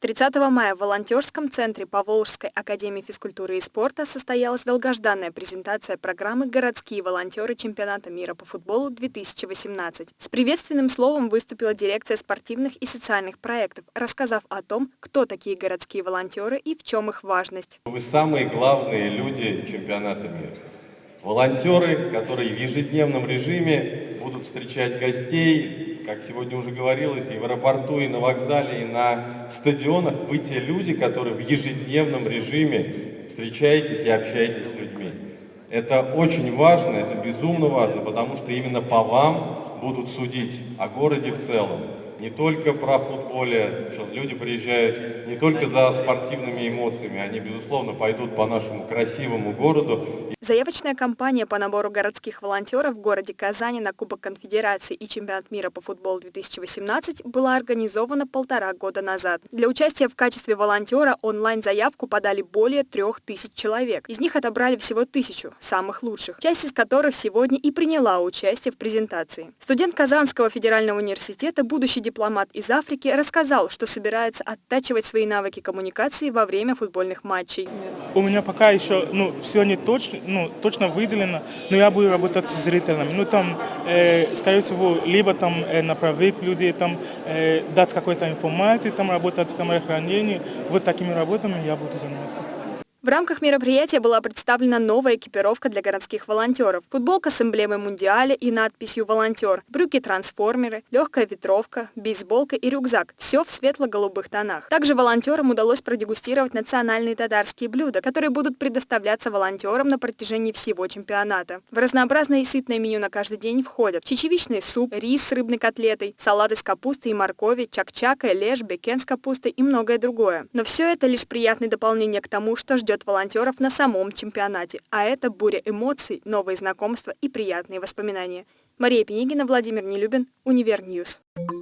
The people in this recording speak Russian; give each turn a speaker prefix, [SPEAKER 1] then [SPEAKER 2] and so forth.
[SPEAKER 1] 30 мая в волонтерском центре Поволжской академии физкультуры и спорта состоялась долгожданная презентация программы «Городские волонтеры чемпионата мира по футболу-2018». С приветственным словом выступила дирекция спортивных и социальных проектов, рассказав о том, кто такие городские волонтеры и в чем их важность.
[SPEAKER 2] Вы самые главные люди чемпионата мира. Волонтеры, которые в ежедневном режиме будут встречать гостей, как сегодня уже говорилось, и в аэропорту, и на вокзале, и на стадионах, вы те люди, которые в ежедневном режиме встречаетесь и общаетесь с людьми. Это очень важно, это безумно важно, потому что именно по вам будут судить о городе в целом. Не только про футболе, что люди приезжают не только за спортивными эмоциями, они, безусловно, пойдут по нашему красивому городу
[SPEAKER 1] Заявочная кампания по набору городских волонтеров в городе Казани на Кубок Конфедерации и Чемпионат мира по футболу 2018 была организована полтора года назад. Для участия в качестве волонтера онлайн-заявку подали более трех тысяч человек. Из них отобрали всего тысячу, самых лучших, часть из которых сегодня и приняла участие в презентации. Студент Казанского федерального университета, будущий дипломат из Африки, рассказал, что собирается оттачивать свои навыки коммуникации во время футбольных матчей.
[SPEAKER 3] У меня пока еще ну, все не точно, ну, точно выделено, но я буду работать с зрителями. Ну, там, э, скорее всего, либо там э, направить людей, там, э, дать какую-то информацию, там работать в камерохранении. Вот такими работами я буду заниматься.
[SPEAKER 1] В рамках мероприятия была представлена новая экипировка для городских волонтеров. Футболка с эмблемой Мундиаля и надписью «Волонтер», брюки-трансформеры, легкая ветровка, бейсболка и рюкзак. Все в светло-голубых тонах. Также волонтерам удалось продегустировать национальные татарские блюда, которые будут предоставляться волонтерам на протяжении всего чемпионата. В разнообразное и сытное меню на каждый день входят чечевичный суп, рис с рыбной котлетой, салат из капусты и моркови, чак-чака, бэлеш, бэккен с капустой и многое другое. Но все это лишь приятное дополнение к тому, что ждет ждет волонтеров на самом чемпионате, а это буря эмоций, новые знакомства и приятные воспоминания. Мария Пинигина, Владимир Нелюбин, Универ News. News.